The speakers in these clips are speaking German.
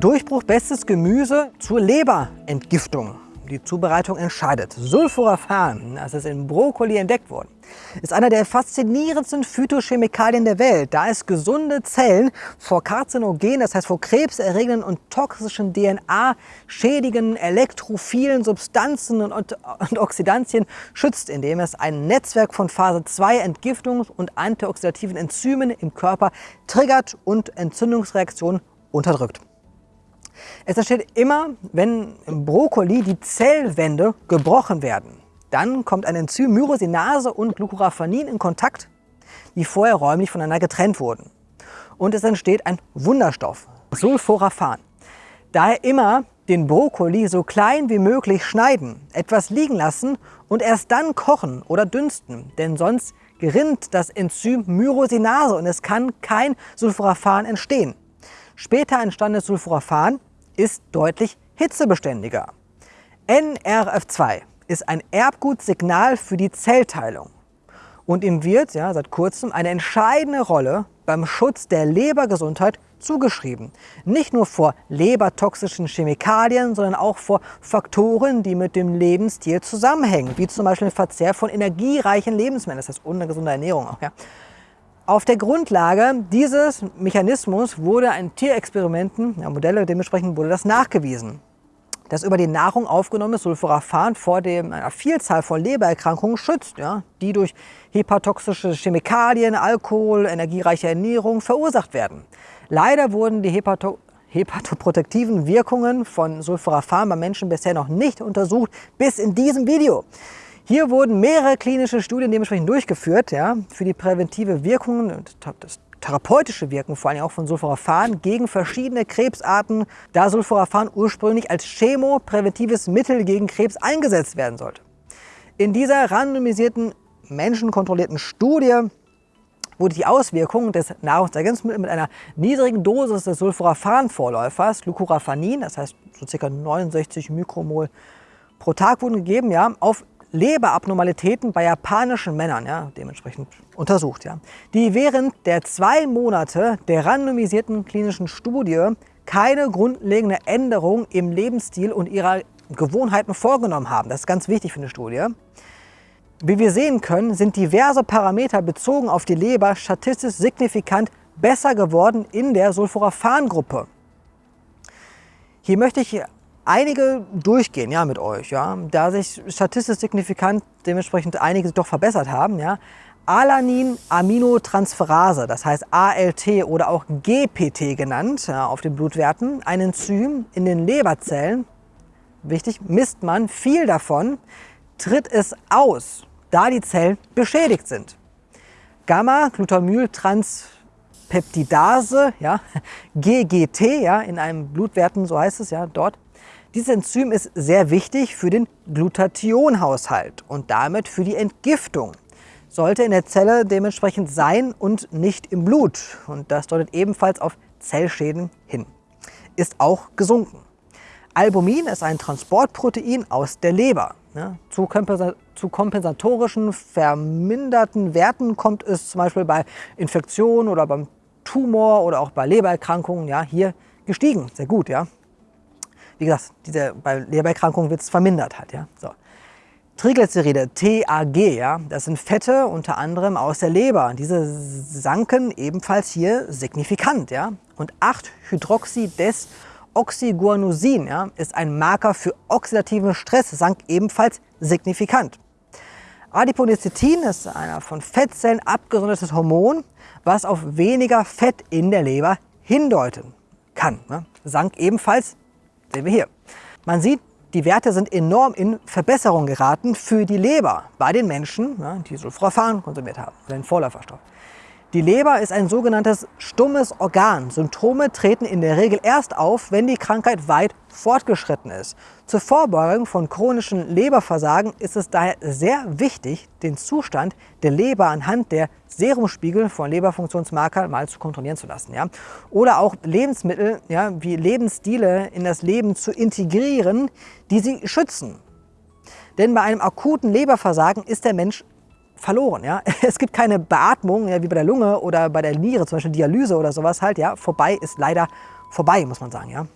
Durchbruch bestes Gemüse zur Leberentgiftung. Die Zubereitung entscheidet. Sulforaphan, das ist in Brokkoli entdeckt worden, ist einer der faszinierendsten Phytochemikalien der Welt, da es gesunde Zellen vor Karzinogenen, das heißt vor krebserregenden und toxischen DNA-schädigen elektrophilen Substanzen und, und Oxidantien schützt, indem es ein Netzwerk von Phase 2 Entgiftungs- und antioxidativen Enzymen im Körper triggert und Entzündungsreaktionen unterdrückt. Es entsteht immer, wenn im Brokkoli die Zellwände gebrochen werden. Dann kommt ein Enzym Myrosinase und Glucoraphanin in Kontakt, die vorher räumlich voneinander getrennt wurden. Und es entsteht ein Wunderstoff, Sulforaphan. Daher immer den Brokkoli so klein wie möglich schneiden, etwas liegen lassen und erst dann kochen oder dünsten, denn sonst gerinnt das Enzym Myrosinase und es kann kein Sulforaphan entstehen. Später entstandenes Sulforaphan ist deutlich hitzebeständiger. NRF2 ist ein Erbgutsignal für die Zellteilung. Und ihm wird ja, seit kurzem eine entscheidende Rolle beim Schutz der Lebergesundheit zugeschrieben. Nicht nur vor lebertoxischen Chemikalien, sondern auch vor Faktoren, die mit dem Lebensstil zusammenhängen, wie zum Beispiel der Verzehr von energiereichen Lebensmitteln, das heißt ungesunde Ernährung auch. Ja. Auf der Grundlage dieses Mechanismus wurde in Tierexperimenten, ja, Modelle dementsprechend wurde das nachgewiesen, dass über die Nahrung aufgenommenes Sulforaphan vor dem, einer Vielzahl von Lebererkrankungen schützt, ja, die durch hepatotoxische Chemikalien, Alkohol, energiereiche Ernährung verursacht werden. Leider wurden die Hepato hepatoprotektiven Wirkungen von Sulforaphan bei Menschen bisher noch nicht untersucht, bis in diesem Video. Hier wurden mehrere klinische Studien dementsprechend durchgeführt ja, für die präventive Wirkung und das therapeutische Wirken vor allem auch von Sulforaphan gegen verschiedene Krebsarten, da Sulforaphan ursprünglich als chemopräventives Mittel gegen Krebs eingesetzt werden sollte. In dieser randomisierten, menschenkontrollierten Studie wurde die Auswirkung des Nahrungsergänzungsmittels mit einer niedrigen Dosis des Sulforaphan-Vorläufers, Glucoraphanin, das heißt so ca. 69 Mikromol pro Tag wurden gegeben, ja, auf Leberabnormalitäten bei japanischen Männern ja, dementsprechend untersucht, ja, die während der zwei Monate der randomisierten klinischen Studie keine grundlegende Änderung im Lebensstil und ihrer Gewohnheiten vorgenommen haben. Das ist ganz wichtig für eine Studie. Wie wir sehen können, sind diverse Parameter bezogen auf die Leber statistisch signifikant besser geworden in der Sulforaphan-Gruppe. Hier möchte ich einige durchgehen ja, mit euch, ja, da sich statistisch signifikant dementsprechend einige doch verbessert haben. Ja. Alanin-Aminotransferase, das heißt ALT oder auch GPT genannt ja, auf den Blutwerten, ein Enzym in den Leberzellen, wichtig, misst man viel davon, tritt es aus, da die Zellen beschädigt sind. Gamma-Glutamyltranspeptidase, ja, GGT, ja, in einem Blutwerten, so heißt es ja dort, dieses Enzym ist sehr wichtig für den Glutathionhaushalt und damit für die Entgiftung. Sollte in der Zelle dementsprechend sein und nicht im Blut. Und das deutet ebenfalls auf Zellschäden hin. Ist auch gesunken. Albumin ist ein Transportprotein aus der Leber. Zu, kompensatorischen verminderten Werten kommt es zum Beispiel bei Infektionen oder beim Tumor oder auch bei Lebererkrankungen ja, hier gestiegen. Sehr gut, ja. Wie gesagt, diese, bei Lebererkrankungen wird es vermindert halt. Ja? So. Triglyceride, TAG, ja, das sind Fette unter anderem aus der Leber. Diese sanken ebenfalls hier signifikant. Ja? Und 8-Hydroxydesoxyguanosin ja, ist ein Marker für oxidativen Stress, sank ebenfalls signifikant. Adiponectin ist ein von Fettzellen abgesondertes Hormon, was auf weniger Fett in der Leber hindeuten kann. Ne? Sank ebenfalls Sehen wir hier. Man sieht, die Werte sind enorm in Verbesserung geraten für die Leber bei den Menschen, die Sulforaphan konsumiert haben, den Vorläuferstoff. Die Leber ist ein sogenanntes stummes Organ. Symptome treten in der Regel erst auf, wenn die Krankheit weit fortgeschritten ist. Zur Vorbeugung von chronischen Leberversagen ist es daher sehr wichtig, den Zustand der Leber anhand der Serumspiegel von Leberfunktionsmarker mal zu kontrollieren zu lassen. Ja? Oder auch Lebensmittel ja, wie Lebensstile in das Leben zu integrieren, die sie schützen. Denn bei einem akuten Leberversagen ist der Mensch verloren. Ja? Es gibt keine Beatmung, ja, wie bei der Lunge oder bei der Niere, zum Beispiel Dialyse oder sowas halt. Ja? Vorbei ist leider vorbei, muss man sagen. Ja?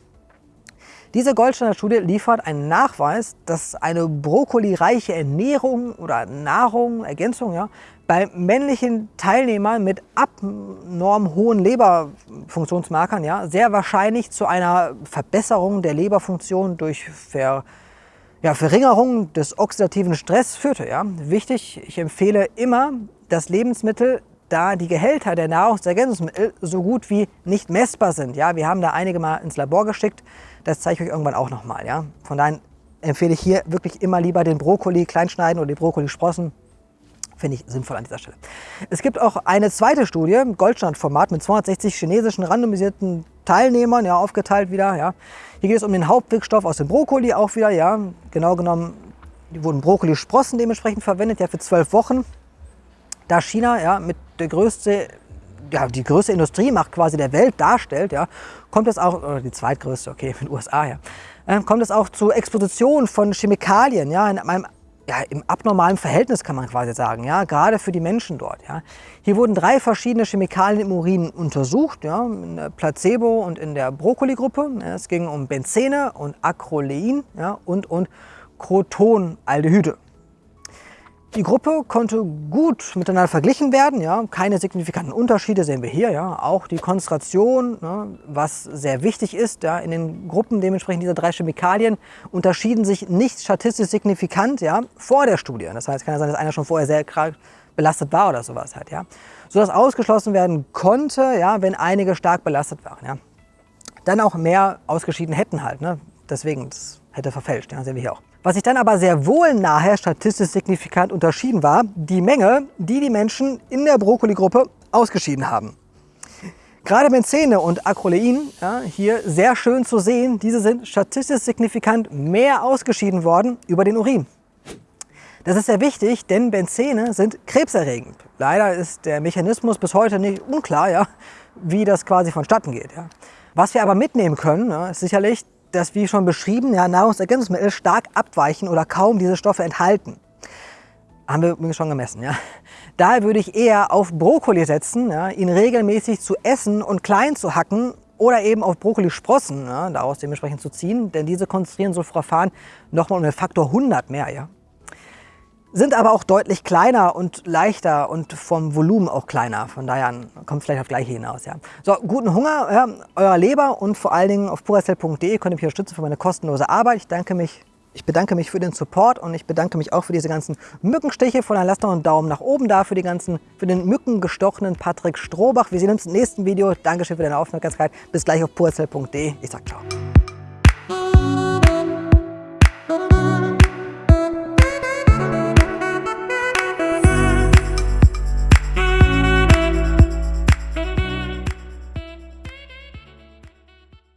Diese Goldstandard-Studie liefert einen Nachweis, dass eine brokkolireiche Ernährung oder Nahrung, Ergänzung, ja, bei männlichen Teilnehmern mit abnorm hohen Leberfunktionsmarkern ja, sehr wahrscheinlich zu einer Verbesserung der Leberfunktion durch Ver, ja, Verringerung des oxidativen Stress führte. Ja. Wichtig, ich empfehle immer das Lebensmittel, da die Gehälter der Nahrungsergänzungsmittel so gut wie nicht messbar sind. Ja. Wir haben da einige mal ins Labor geschickt, das zeige ich euch irgendwann auch nochmal. Ja. Von daher empfehle ich hier wirklich immer lieber den Brokkoli kleinschneiden oder die Brokkoli-Sprossen Finde ich sinnvoll an dieser Stelle. Es gibt auch eine zweite Studie, Goldstandformat mit 260 chinesischen randomisierten Teilnehmern, ja, aufgeteilt wieder. Ja. Hier geht es um den Hauptwirkstoff aus dem Brokkoli auch wieder. Ja. Genau genommen wurden Brokkolisprossen dementsprechend verwendet, ja, für zwölf Wochen. Da China ja, mit der größte, ja, die größte Industriemacht quasi der Welt darstellt, ja, kommt es auch, oder die zweitgrößte, okay, mit den USA, ja, äh, kommt es auch zu Exposition von Chemikalien ja, in einem ja, im abnormalen Verhältnis kann man quasi sagen, ja, gerade für die Menschen dort. Ja. Hier wurden drei verschiedene Chemikalien im Urin untersucht, ja, in der Placebo- und in der Brokkoli-Gruppe. Ja, es ging um Benzene und Acrolein ja, und, und Crotonaldehyde. Die Gruppe konnte gut miteinander verglichen werden, ja, keine signifikanten Unterschiede sehen wir hier. Ja. Auch die Konzentration, ja, was sehr wichtig ist, ja, in den Gruppen dementsprechend dieser drei Chemikalien unterschieden sich nicht statistisch signifikant ja, vor der Studie. Das heißt, kann ja sein, dass einer schon vorher sehr belastet war oder sowas halt, ja. Sodass ausgeschlossen werden konnte, ja, wenn einige stark belastet waren. Ja. Dann auch mehr ausgeschieden hätten halt. Ne. Deswegen, das hätte verfälscht, ja, sehen wir hier auch. Was sich dann aber sehr wohl nachher statistisch signifikant unterschieden war, die Menge, die die Menschen in der Brokkoli-Gruppe ausgeschieden haben. Gerade Benzene und Acrolein, ja, hier sehr schön zu sehen, diese sind statistisch signifikant mehr ausgeschieden worden über den Urin. Das ist sehr wichtig, denn Benzene sind krebserregend. Leider ist der Mechanismus bis heute nicht unklar, ja, wie das quasi vonstatten geht. Ja. Was wir aber mitnehmen können, ist sicherlich, dass, wie schon beschrieben, ja, Nahrungsergänzungsmittel stark abweichen oder kaum diese Stoffe enthalten. Haben wir übrigens schon gemessen. Ja. Daher würde ich eher auf Brokkoli setzen, ja, ihn regelmäßig zu essen und klein zu hacken oder eben auf Brokkolisprossen ja, daraus dementsprechend zu ziehen, denn diese konzentrieren Sulforaphan nochmal um den Faktor 100 mehr. Ja sind aber auch deutlich kleiner und leichter und vom Volumen auch kleiner. Von daher kommt es vielleicht auf gleiche hinaus. Ja. So, guten Hunger, ja, euer Leber und vor allen Dingen auf puracell.de könnt ihr mich unterstützen für meine kostenlose Arbeit. Ich danke mich ich bedanke mich für den Support und ich bedanke mich auch für diese ganzen Mückenstiche. Von daher lasst noch einen Daumen nach oben da für, die ganzen, für den mückengestochenen Patrick Strohbach. Wir sehen uns im nächsten Video. Dankeschön für deine Aufmerksamkeit. Bis gleich auf puracell.de. Ich sag ciao.